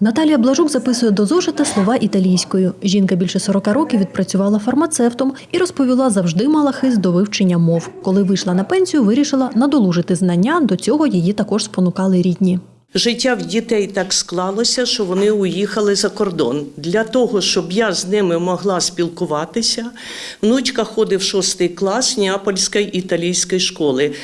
Наталія Блажук записує до зошита слова італійською. Жінка більше 40 років відпрацювала фармацевтом і розповіла, завжди мала хист до вивчення мов. Коли вийшла на пенсію, вирішила надолужити знання. До цього її також спонукали рідні. Життя в дітей так склалося, що вони уїхали за кордон. Для того, щоб я з ними могла спілкуватися, внучка ходить в шостий клас Неапольської італійської школи.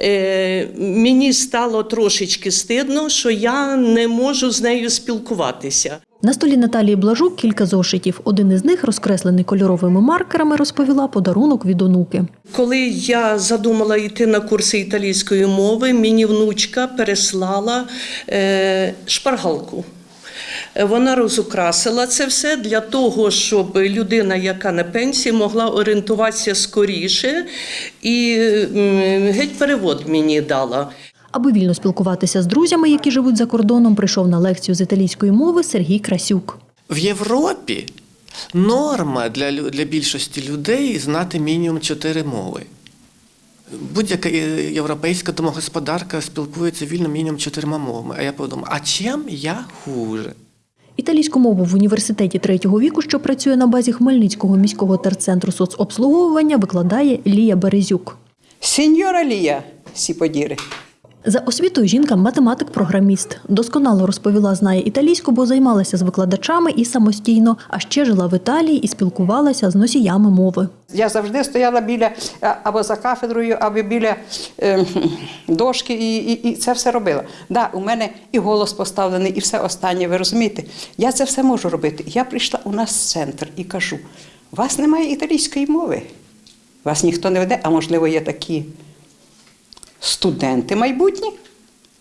Е, мені стало трошечки стидно, що я не можу з нею спілкуватися. На столі Наталії Блажук кілька зошитів. Один із них, розкреслений кольоровими маркерами, розповіла подарунок від онуки. Коли я задумала йти на курси італійської мови, мені внучка переслала е, шпаргалку. Е, Вона розукрасила це все для того, щоб людина, яка на пенсії, могла орієнтуватися скоріше, і геть перевод мені дала. Аби вільно спілкуватися з друзями, які живуть за кордоном, прийшов на лекцію з італійської мови Сергій Красюк. В Європі норма для, для більшості людей знати мінімум чотири мови. Будь-яка європейська домогосподарка спілкується вільно мінімум чотирма мовами. А я подумав, а чим я хуже? Італійську мову в університеті третього віку, що працює на базі Хмельницького міського терцентру соцобслуговування, викладає Лія Березюк. Сеньора Лія, сі подіри. За освітою жінка математик-програміст. Досконало розповіла, знає італійську, бо займалася з викладачами і самостійно, а ще жила в Італії і спілкувалася з носіями мови. Я завжди стояла біля або за кафедрою, або біля е, дошки, і, і, і це все робила. Да, у мене і голос поставлений, і все останнє. Ви розумієте? Я це все можу робити. Я прийшла у нас в центр і кажу: у вас немає італійської мови. Вас ніхто не веде, а можливо, є такі студенти майбутні,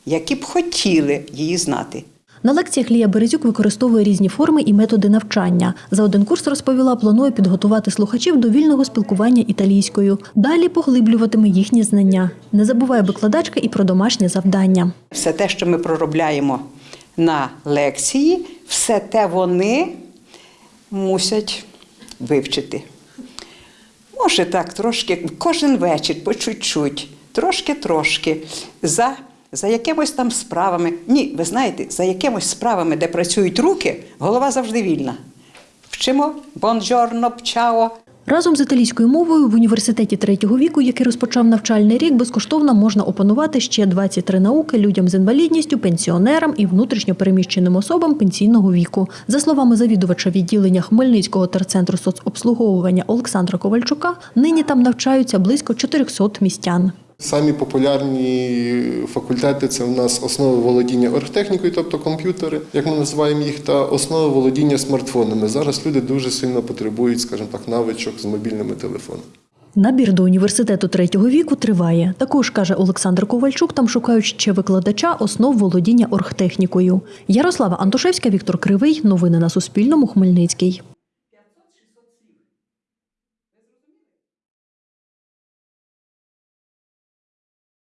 які б хотіли її знати. На лекціях Лія Березюк використовує різні форми і методи навчання. За один курс розповіла, планує підготувати слухачів до вільного спілкування італійською. Далі поглиблюватиме їхні знання. Не забуває викладачка і про домашнє завдання. Все те, що ми проробляємо на лекції, все те вони мусять вивчити. Може так, трошки, кожен вечір, по чуть-чуть, трошки-трошки, за, за якимось там справами. Ні, ви знаєте, за якимось справами, де працюють руки, голова завжди вільна. Вчимо бонджорно, чао. Разом з італійською мовою в університеті третього віку, який розпочав навчальний рік, безкоштовно можна опанувати ще 23 науки людям з інвалідністю, пенсіонерам і внутрішньо переміщеним особам пенсійного віку. За словами завідувача відділення Хмельницького терцентру соцобслуговування Олександра Ковальчука, нині там навчаються близько 400 містян. Самі популярні факультети це у нас основи володіння оргтехнікою, тобто комп'ютери, як ми називаємо їх, та основи володіння смартфонами. Зараз люди дуже сильно потребують, скажімо так, навичок з мобільними телефонами. Набір до університету третього віку триває. Також каже Олександр Ковальчук, там шукають ще викладача основ володіння оргтехнікою. Ярослава Антошевська, Віктор Кривий. Новини на Суспільному. Хмельницький.